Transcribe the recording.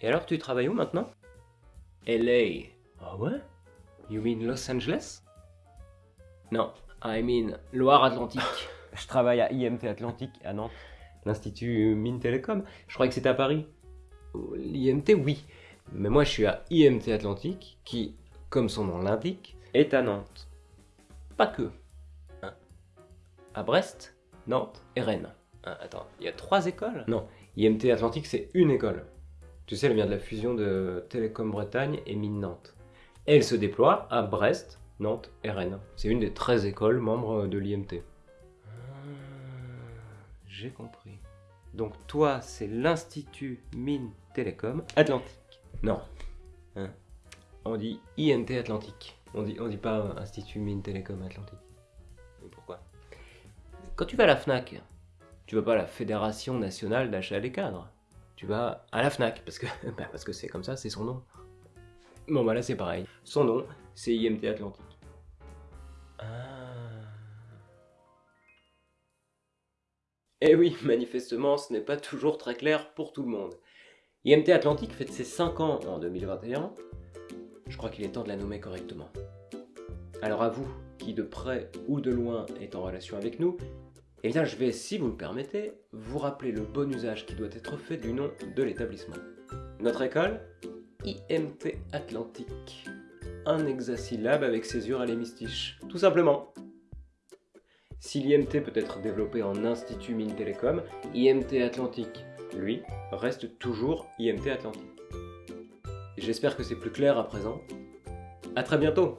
Et alors, tu travailles où maintenant? LA. Ah ouais? You mean Los Angeles? Non, I mean Loire-Atlantique. Je travaille à IMT Atlantique à Nantes, l'Institut Mines Télécom. Je croyais que c'était à Paris. L'IMT, oui. Mais moi, je suis à IMT Atlantique, qui, comme son nom l'indique, est à Nantes. Pas que. Hein à Brest, Nantes et Rennes. Hein, attends, il y a trois écoles? Non, IMT Atlantique, c'est une école. Tu sais, elle vient de la fusion de Télécom Bretagne et Mines Nantes. Elle se déploie à Brest, Nantes et Rennes. C'est une des 13 écoles membres de l'IMT. Ah, J'ai compris. Donc toi, c'est l'Institut Mines Télécom Atlantique. Non. Hein on dit IMT Atlantique. On dit, on dit pas Institut Mines Télécom Atlantique. Mais pourquoi? Quand tu vas à la FNAC, tu vas pas à la Fédération Nationale d'Achat des Cadres. Tu vas à la FNAC, parce que bah, parce que c'est comme ça, c'est son nom. Bon bah là c'est pareil. Son nom, c'est IMT Atlantique. Ah. Eh oui, manifestement, ce n'est pas toujours très clair pour tout le monde. IMT Atlantique fête ses 5 ans en 2021. Je crois qu'il est temps de la nommer correctement. Alors à vous, qui de près ou de loin est en relation avec nous, eh bien je vais, si vous le permettez, vous rappeler le bon usage qui doit être fait du nom de l'établissement. Notre école IMT Atlantique. Un hexasyllabe avec césure à l'hémistiche, tout simplement. Si l'IMT peut être développé en Institut Mines Télécom, IMT Atlantique, lui, reste toujours IMT Atlantique. J'espère que c'est plus clair à présent. A très bientôt